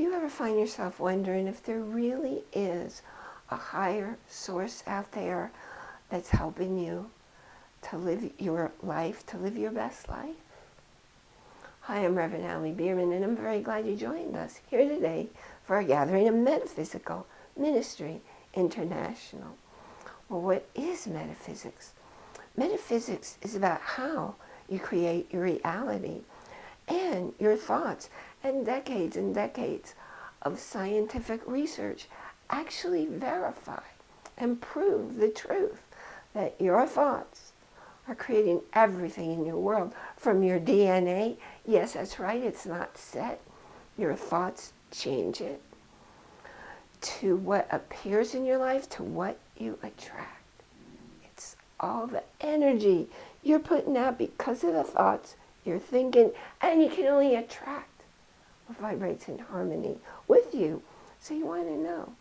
Do you ever find yourself wondering if there really is a higher source out there that's helping you to live your life, to live your best life? Hi, I'm Reverend Ali Bierman, and I'm very glad you joined us here today for a gathering of Metaphysical Ministry International. Well, what is metaphysics? Metaphysics is about how you create your reality and your thoughts. And decades and decades of scientific research actually verify and prove the truth that your thoughts are creating everything in your world. From your DNA, yes, that's right, it's not set. Your thoughts change it. To what appears in your life, to what you attract. It's all the energy you're putting out because of the thoughts you're thinking, and you can only attract vibrates in harmony with you. So you want to know,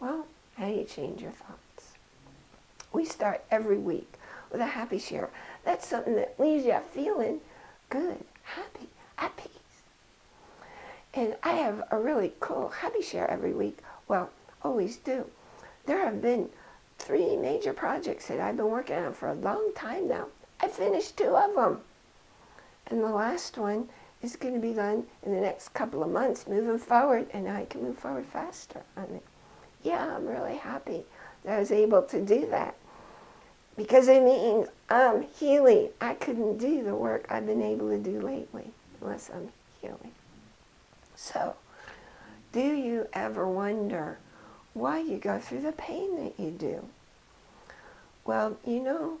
well, how do you change your thoughts? We start every week with a happy share. That's something that leaves you feeling good, happy, at peace. And I have a really cool happy share every week. Well, always do. There have been three major projects that I've been working on for a long time now. I finished two of them. And the last one is going to be done in the next couple of months, moving forward, and I can move forward faster on it. Yeah, I'm really happy that I was able to do that. Because it means I'm um, healing. I couldn't do the work I've been able to do lately unless I'm healing. So, do you ever wonder why you go through the pain that you do? Well, you know,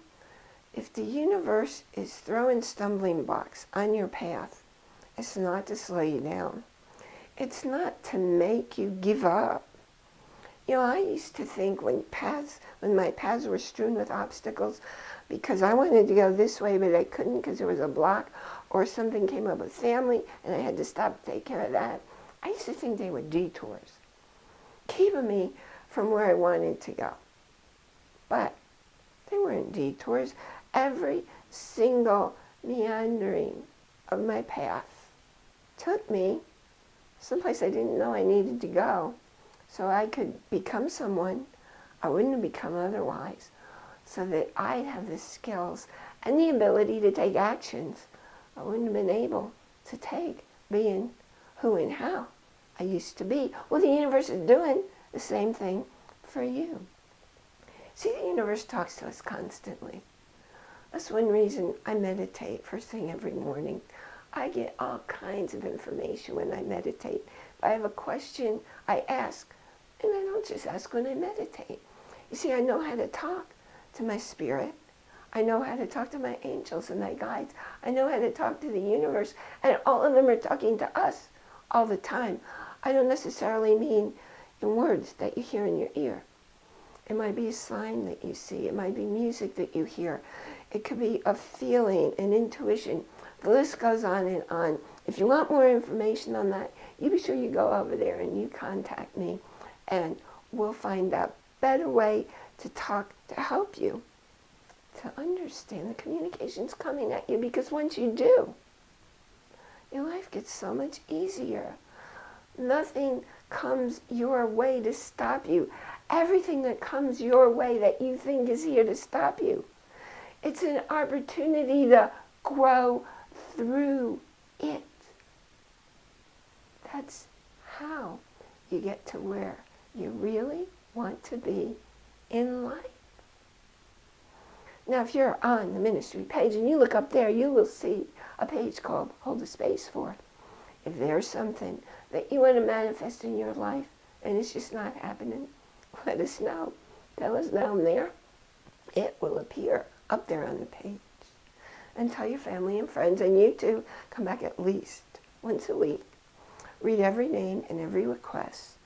if the universe is throwing stumbling blocks on your path, it's not to slow you down. It's not to make you give up. You know, I used to think when paths, when my paths were strewn with obstacles, because I wanted to go this way, but I couldn't because there was a block, or something came up with family, and I had to stop to take care of that. I used to think they were detours, keeping me from where I wanted to go. But they weren't detours every single meandering of my path took me someplace I didn't know I needed to go so I could become someone I wouldn't have become otherwise so that I'd have the skills and the ability to take actions I wouldn't have been able to take being who and how I used to be. Well, the universe is doing the same thing for you. See, the universe talks to us constantly. That's one reason I meditate first thing every morning. I get all kinds of information when I meditate. If I have a question, I ask. And I don't just ask when I meditate. You see, I know how to talk to my spirit. I know how to talk to my angels and my guides. I know how to talk to the universe. And all of them are talking to us all the time. I don't necessarily mean in words that you hear in your ear. It might be a sign that you see. It might be music that you hear. It could be a feeling, an intuition. The list goes on and on. If you want more information on that, you be sure you go over there and you contact me and we'll find a better way to talk to help you to understand the communications coming at you because once you do, your life gets so much easier. Nothing comes your way to stop you. Everything that comes your way that you think is here to stop you it's an opportunity to grow through it. That's how you get to where you really want to be in life. Now, if you're on the ministry page and you look up there, you will see a page called Hold the Space For. If there's something that you want to manifest in your life and it's just not happening, let us know. Tell us down there. It will appear up there on the page. And tell your family and friends, and you too, come back at least once a week. Read every name and every request.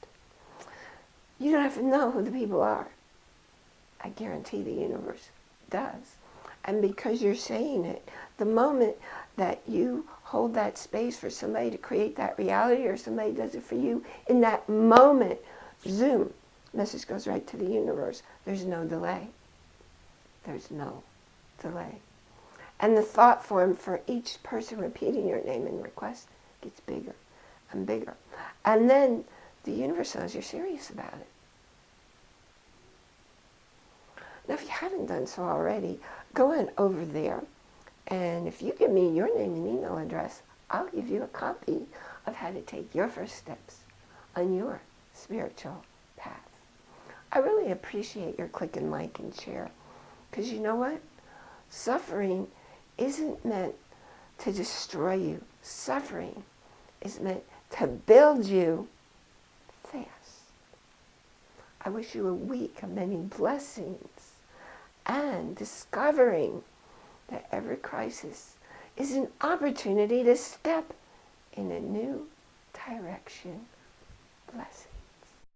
You don't have to know who the people are. I guarantee the universe does. And because you're saying it, the moment that you hold that space for somebody to create that reality or somebody does it for you, in that moment, zoom, message goes right to the universe. There's no delay. There's no delay. And the thought form for each person repeating your name and request gets bigger and bigger. And then the universe knows you're serious about it. Now, if you haven't done so already, go on over there. And if you give me your name and email address, I'll give you a copy of how to take your first steps on your spiritual path. I really appreciate your click and like and share. Because you know what? Suffering isn't meant to destroy you. Suffering is meant to build you fast. I wish you a week of many blessings and discovering that every crisis is an opportunity to step in a new direction. Blessings.